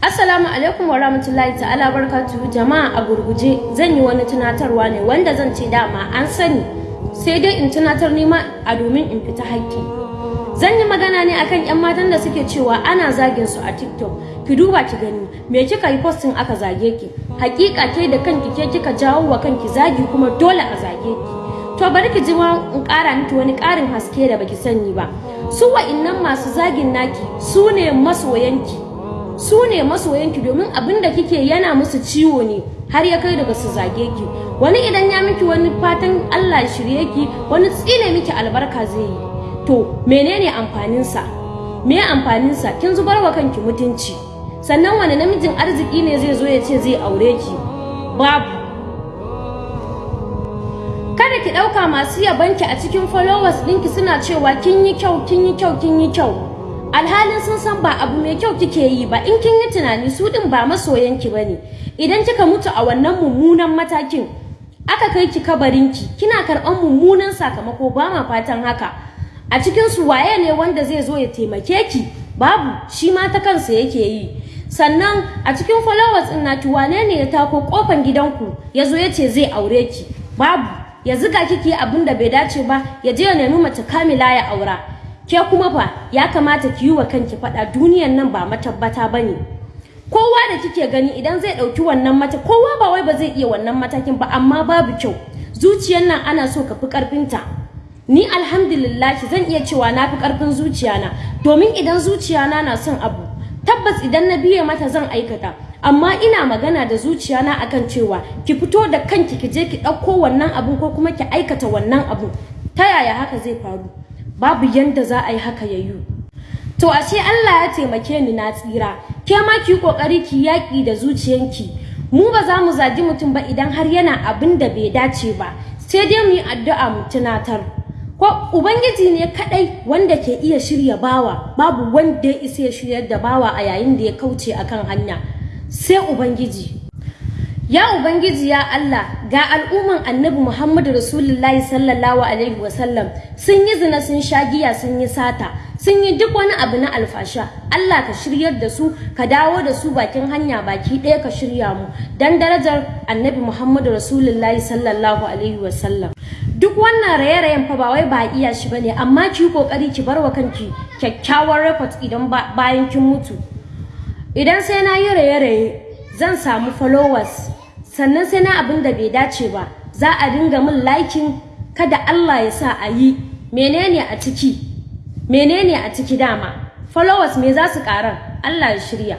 Assalamu alaikum wa rahmatullahi ta'ala barkatu jama'a a gurguje zan yi wani tunatarwa ne wanda zan ce dama an sani sai dai in tunatar nima a domin in fita haƙƙi. Zan yi magana ne akan 'yan matan da suke cewa ana zagin su a TikTok. Ki duba ki gani me kika yi postin aka zage ki. Hakika ke da kanki ke kika jawo wa kanki zagi kuma dole a zage ki. To bari ki ji in ƙara miki wani ƙarin haske da baki sani ba. Su wa'innan masu zagin naki su ne masoyanki. Su ne masoyanki domin abin da kike yana musu ciwo ne har ya kai daga su zage ki. Wani idan ya miki wani fatan Allah shirye ki wani tsine miki albarka zai yi. To menene amfanin sa me amfanin sa kin zubar wa kanki mutunci. Sannan wani namijin arziki ne zai zo ya ce zai aure ki? Babu. Kada ki ɗauka masu yabanki a cikin followers ɗinki suna cewa kin yi kyau kin yi kyau kin yi kyau. Alhalin sun san ba abu mai kyau kike yi ba. In kin yi tunani su din ba masoyanki ba ne. Idan kika mutu a wannan mummunan matakin aka kai ki kabarinki kina karɓan mummunan sakamako ba ma fatan haka. A cikin su waye ne wanda zai zo ya taimake ki? Babu shi ma ta kansa yake yi. Sannan a cikin followers din naki wane ne ya tako kofan gidanku ya zo ya ce zai aure ki? Babu ya ziga kiki abin da bai dace ba ya je ya nemi mace kamila ya aura. Ke kuma fa ya kamata ki yi wa kanki faɗa. Duniyan nan ba matabbata ba ne. Kowa da kike gani idan zai ɗauki wannan mata kowa ba wai ba zai iya wannan matakin ba amma babu kyau. Zuciyar nan ana so ka fi ƙarfinta. Ni alhamdulillah zan iya cewa na fi ƙarfin zuciyana domin idan zuciyana na son abu tabbas idan na biye mata zan aikata. Amma ina magana da zuciyana akan cewa ki fito da kanki ki je ki ɗauko wannan abun ko kuma ki aikata wannan abun. Ta yaya haka zai faru? Babu yanda za a yi haka ya to ashe Allah ya taimake ni na tsira. Ke ma ki ƙoƙari ki yaki da zuciyanki. Mu ba za mu zagi mutum ba idan har yana abin da bai dace ba. Sai dai mu yi addu'a mu tunatar. Ko ubangiji ne kadai wanda ke iya shirya bawa babu wanda ya isa ya shiryar da bawa a yayin da ya kauce akan hanya. Sai ubangiji. Ya Ubangiji ya Allah ga al'umman annabi Muhammadu Rasulullahi sallallahu Alaihi wasallam. Sun yi zina sun sha giya sun yi sata. Sun yi duk wani abu na alfasha. Allah ka shiryar da su ka dawo da su bakin hanya baki ɗaya ka shirya mu. Dan darajar annabi Muhammadu Rasulullahi sallallahu Alaihi wasallam. Duk wannan raye-rayen fa ba wai ba iya shi ba ne amma ki ƙoƙari ki bar wa kanki kyakkyawar record idan bayan kin mutu. Idan sai na yi raye-raye zan samu followers. Sannan sai na abin da bai dace ba za a dinga min liking kada Allah ya sa a yi. Menene a ciki? Menene a ciki dama? Followers me za su karar Allah ya shirya.